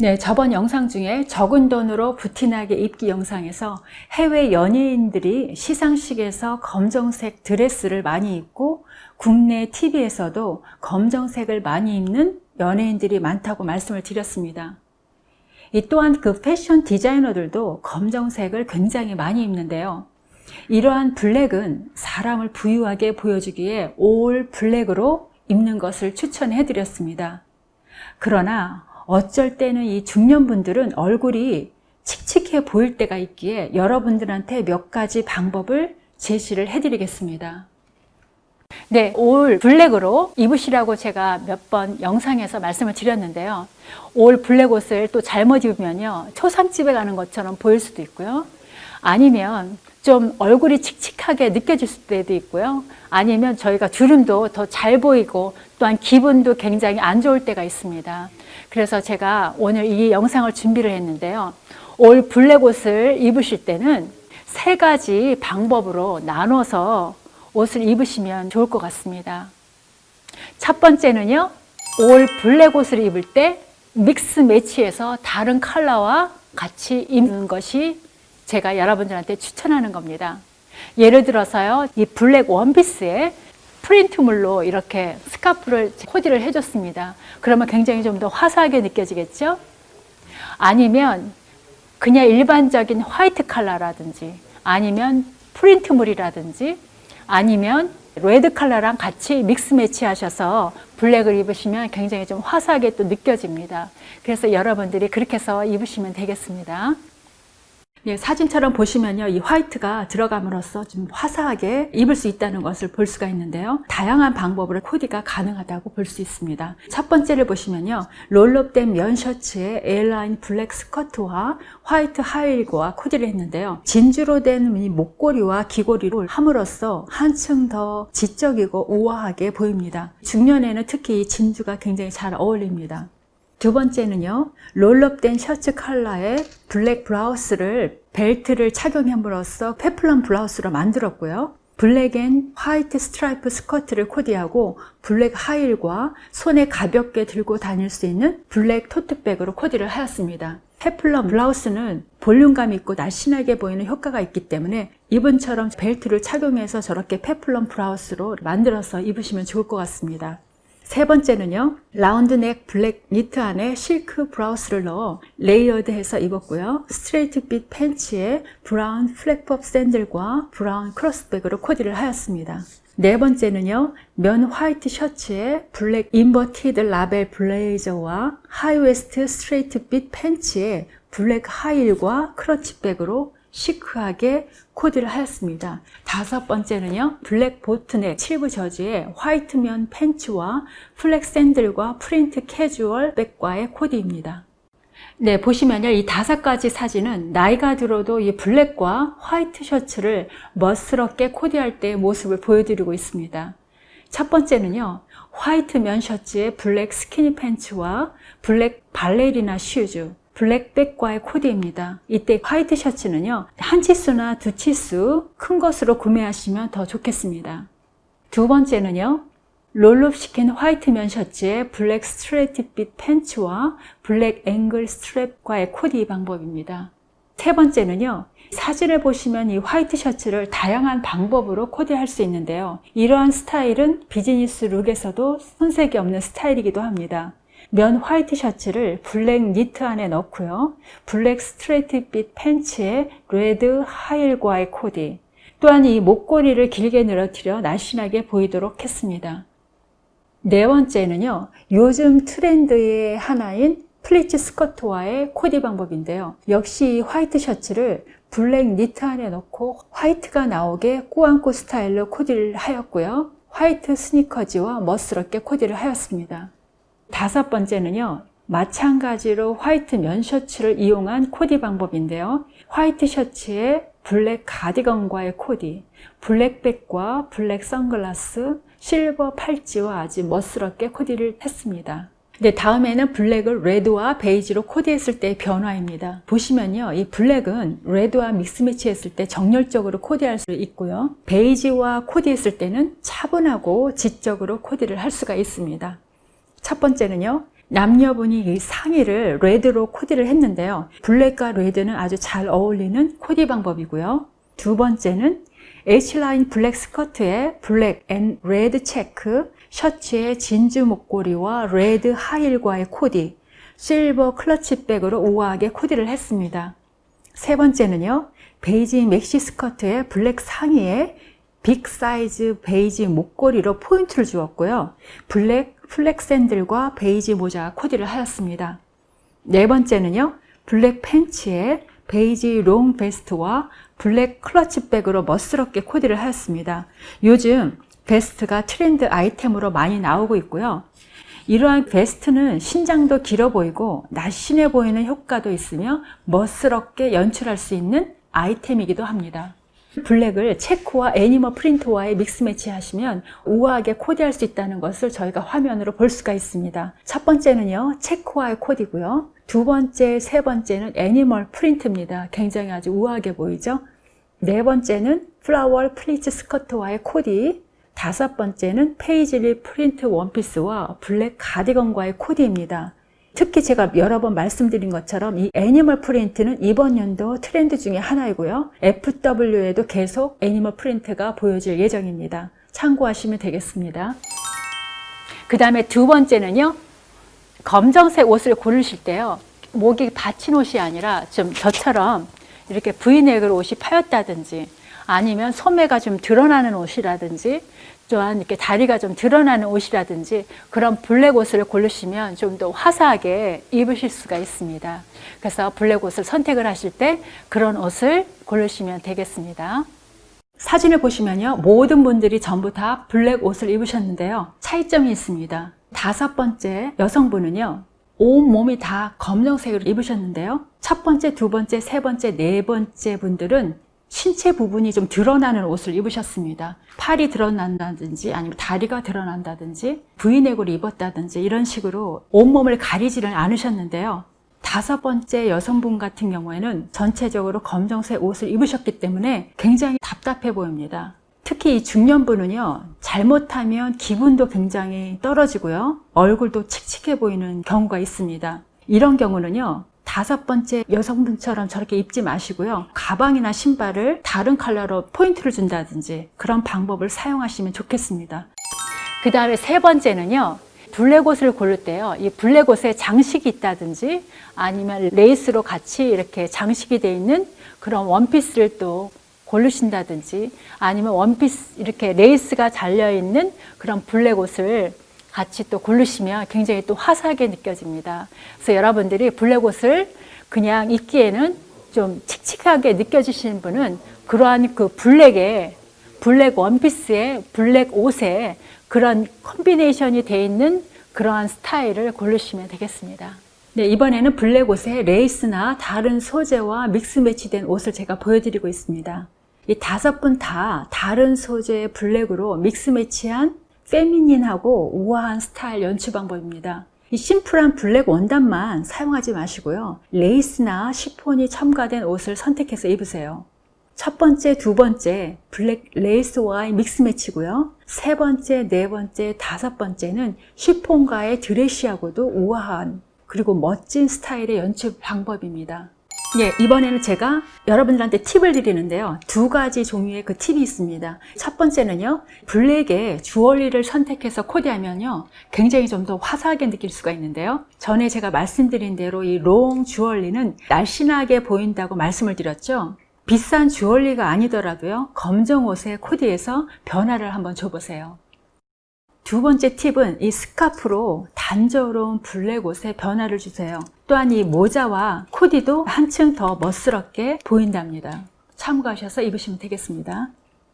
네, 저번 영상 중에 적은 돈으로 부티나게 입기 영상에서 해외 연예인들이 시상식에서 검정색 드레스를 많이 입고 국내 TV에서도 검정색을 많이 입는 연예인들이 많다고 말씀을 드렸습니다. 이 또한 그 패션 디자이너들도 검정색을 굉장히 많이 입는데요. 이러한 블랙은 사람을 부유하게 보여주기에 올 블랙으로 입는 것을 추천해 드렸습니다. 그러나 어쩔 때는 이 중년분들은 얼굴이 칙칙해 보일 때가 있기에 여러분들한테 몇 가지 방법을 제시를 해드리겠습니다. 네, 올 블랙으로 입으시라고 제가 몇 번 영상에서 말씀을 드렸는데요. 올 블랙 옷을 또 잘못 입으면요. 초상집에 가는 것처럼 보일 수도 있고요. 아니면 좀 얼굴이 칙칙하게 느껴질 때도 있고요. 아니면 저희가 주름도 더 잘 보이고 또한 기분도 굉장히 안 좋을 때가 있습니다. 그래서 제가 오늘 이 영상을 준비를 했는데요. all black 옷을 입으실 때는 세 가지 방법으로 나눠서 옷을 입으시면 좋을 것 같습니다. 첫 번째는요. all black 옷을 입을 때 mix match해서 다른 컬러와 같이 입는 것이 제가 여러분들한테 추천하는 겁니다. 예를 들어서요. 이 블랙 원피스에 프린트물로 이렇게 스카프를 코디를 해줬습니다. 그러면 굉장히 좀 더 화사하게 느껴지겠죠? 아니면 그냥 일반적인 화이트 컬러라든지 아니면 프린트물이라든지 아니면 레드 컬러랑 같이 mix match 하셔서 블랙을 입으시면 굉장히 좀 화사하게 또 느껴집니다. 그래서 여러분들이 그렇게 해서 입으시면 되겠습니다. 예, 사진처럼 보시면요. 이 화이트가 들어감으로써 좀 화사하게 입을 수 있다는 것을 볼 수가 있는데요. 다양한 방법으로 코디가 가능하다고 볼 수 있습니다. 첫 번째를 보시면요. roll-up된 면 셔츠에 A-line 블랙 스커트와 화이트 하이힐과 코디를 했는데요. 진주로 된 이 목걸이와 귀걸이를 함으로써 한층 더 지적이고 우아하게 보입니다. 중년에는 특히 이 진주가 굉장히 잘 어울립니다. 두 번째는요. roll-up된 셔츠 컬러에 블랙 브라우스를 벨트를 착용함으로써 peplum 블라우스로 만들었고요. black and white stripe 스커트를 코디하고 블랙 힐과 손에 가볍게 들고 다닐 수 있는 블랙 토트백으로 코디를 하였습니다. peplum 블라우스는 볼륨감 있고 날씬하게 보이는 효과가 있기 때문에 이분처럼 벨트를 착용해서 저렇게 peplum 블라우스로 만들어서 입으시면 좋을 것 같습니다. 세 번째는요. 라운드넥 블랙 니트 안에 실크 블라우스를 넣어 레이어드해서 입었고요. straight fit 팬츠에 브라운 플랫폼 샌들과 브라운 크로스백으로 코디를 하였습니다. 네 번째는요. 면 화이트 셔츠에 블랙 inverted lapel 블레이저와 high waist straight fit 팬츠에 블랙 힐과 클러치백으로 시크하게 코디를 하였습니다. 다섯 번째는요. 블랙 보트넥 7부 저지의 화이트 면 팬츠와 플랫 샌들과 프린트 캐주얼 백과의 코디입니다. 네, 보시면요. 이 다섯 가지 사진은 나이가 들어도 이 블랙과 화이트 셔츠를 멋스럽게 코디할 때의 모습을 보여드리고 있습니다. 첫 번째는요. 화이트 면 셔츠에 블랙 스키니 팬츠와 블랙 발레리나 슈즈 블랙백과의 코디입니다. 이때 화이트 셔츠는요. 한 치수나 두 치수 큰 것으로 구매하시면 더 좋겠습니다. 두 번째는요. roll-up 시킨 화이트 면 셔츠에 블랙 straight fit 팬츠와 블랙 ankle strap과의 코디 방법입니다. 세 번째는요. 사진을 보시면 이 화이트 셔츠를 다양한 방법으로 코디할 수 있는데요. 이러한 스타일은 비즈니스 룩에서도 손색이 없는 스타일이기도 합니다. 면 화이트 셔츠를 블랙 니트 안에 넣고요. 블랙 straight fit 팬츠에 레드 힐과의 코디 또한 이 목걸이를 길게 늘어뜨려 날씬하게 보이도록 했습니다. 네 번째는요. 요즘 트렌드의 하나인 플리츠 스커트와의 코디 방법인데요. 역시 화이트 셔츠를 블랙 니트 안에 넣고 화이트가 나오게 꾸안꾸 스타일로 코디를 하였고요. 화이트 스니커즈와 멋스럽게 코디를 하였습니다. 다섯 번째는요. 마찬가지로 화이트 면 셔츠를 이용한 코디 방법인데요. 화이트 셔츠에 블랙 가디건과의 코디, 블랙백과 블랙 선글라스, 실버 팔찌와 아주 멋스럽게 코디를 했습니다. 네, 다음에는 블랙을 레드와 베이지로 코디했을 때의 변화입니다. 보시면요. 이 블랙은 레드와 mix match 했을 때 정열적으로 코디할 수 있고요. 베이지와 코디했을 때는 차분하고 지적으로 코디를 할 수가 있습니다. 첫 번째는요. 남녀분이 이 상의를 레드로 코디를 했는데요. 블랙과 레드는 아주 잘 어울리는 코디 방법이고요. 두 번째는 H라인 블랙 스커트에 블랙 and 레드 체크, 셔츠에 진주 목걸이와 레드 하이힐과의 코디, 실버 클러치백으로 우아하게 코디를 했습니다. 세 번째는요. 베이지 맥시 스커트에 블랙 상의에 빅 사이즈 베이지 목걸이로 포인트를 주었고요. 블랙 플랫 샌들과 베이지 모자 코디를 하였습니다. 네 번째는요. 블랙 팬츠에 베이지 롱 베스트와 블랙 클러치백으로 멋스럽게 코디를 하였습니다. 요즘 베스트가 트렌드 아이템으로 많이 나오고 있고요. 이러한 베스트는 신장도 길어 보이고 날씬해 보이는 효과도 있으며 멋스럽게 연출할 수 있는 아이템이기도 합니다. 블랙을 체크와 애니멀 프린트와의 믹스 매치 하시면 우아하게 코디할 수 있다는 것을 저희가 화면으로 볼 수가 있습니다. 첫 번째는요, 체크와의 코디고요. 두 번째, 세 번째는 애니멀 프린트입니다. 굉장히 아주 우아하게 보이죠? 네 번째는 플라워 플리츠 스커트와의 코디. 다섯 번째는 페이즐리 프린트 원피스와 블랙 가디건과의 코디입니다. 특히 제가 여러 번 말씀드린 것처럼 이 애니멀 프린트는 이번 연도 트렌드 중에 하나이고요. FW에도 계속 애니멀 프린트가 보여질 예정입니다. 참고하시면 되겠습니다. 그 다음에 두 번째는요. 검정색 옷을 고르실 때요. 목이 받친 옷이 아니라 좀 저처럼 이렇게 브이넥으로 옷이 파였다든지 아니면 소매가 좀 드러나는 옷이라든지 또한 이렇게 다리가 좀 드러나는 옷이라든지 그런 블랙 옷을 고르시면 좀 더 화사하게 입으실 수가 있습니다. 그래서 블랙 옷을 선택을 하실 때 그런 옷을 고르시면 되겠습니다. 사진을 보시면요. 모든 분들이 전부 다 블랙 옷을 입으셨는데요. 차이점이 있습니다. 다섯 번째 여성분은요. 온 몸이 다 검정색으로 입으셨는데요. 첫 번째, 두 번째, 세 번째, 네 번째 분들은 신체 부분이 좀 드러나는 옷을 입으셨습니다. 팔이 드러난다든지 아니면 다리가 드러난다든지 브이넥으로 입었다든지 이런 식으로 온몸을 가리지는 않으셨는데요. 다섯 번째 여성분 같은 경우에는 전체적으로 검정색 옷을 입으셨기 때문에 굉장히 답답해 보입니다. 특히 이 중년분은요, 잘못하면 기분도 굉장히 떨어지고요, 얼굴도 칙칙해 보이는 경우가 있습니다. 이런 경우는요, 다섯 번째 여성분처럼 저렇게 입지 마시고요. 가방이나 신발을 다른 컬러로 포인트를 준다든지 그런 방법을 사용하시면 좋겠습니다. 그 다음에 세 번째는요. 블랙 옷을 고를 때요. 이 블랙 옷에 장식이 있다든지 아니면 레이스로 같이 이렇게 장식이 되어 있는 그런 원피스를 또 고르신다든지 아니면 원피스 이렇게 레이스가 달려 있는 그런 블랙 옷을 같이 또 고르시면 굉장히 또 화사하게 느껴집니다. 그래서 여러분들이 블랙 옷을 그냥 입기에는 좀 칙칙하게 느껴지시는 분은 그러한 그 블랙에 블랙 원피스에 블랙 옷에 그런 combination이 되어 있는 그러한 스타일을 고르시면 되겠습니다. 네, 이번에는 블랙 옷에 레이스나 다른 소재와 믹스 매치된 옷을 제가 보여드리고 있습니다. 이 다섯 분 다 다른 소재의 블랙으로 믹스 매치한 페미닌하고 우아한 스타일 연출 방법입니다. 이 심플한 블랙 원단만 사용하지 마시고요. 레이스나 시폰이 첨가된 옷을 선택해서 입으세요. 첫 번째, 두 번째 블랙 레이스와의 믹스 매치고요. 세 번째, 네 번째, 다섯 번째는 시폰과의 드레시하고도 우아한 그리고 멋진 스타일의 연출 방법입니다. 예, 이번에는 제가 여러분들한테 팁을 드리는데요. 두 가지 종류의 그 팁이 있습니다. 첫 번째는요, 블랙의 주얼리를 선택해서 코디하면요, 굉장히 좀 더 화사하게 느낄 수가 있는데요. 전에 제가 말씀드린 대로 이 롱 주얼리는 날씬하게 보인다고 말씀을 드렸죠. 비싼 주얼리가 아니더라도요, 검정 옷에 코디해서 변화를 한번 줘보세요. 두 번째 팁은 이 스카프로 단조로운 블랙 옷에 변화를 주세요. 또한 이 모자와 코디도 한층 더 멋스럽게 보인답니다. 참고하셔서 입으시면 되겠습니다.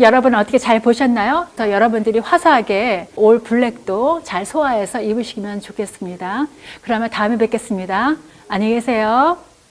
여러분 어떻게 잘 보셨나요? 더 여러분들이 화사하게 올 블랙도 잘 소화해서 입으시면 좋겠습니다. 그러면 다음에 뵙겠습니다. 안녕히 계세요.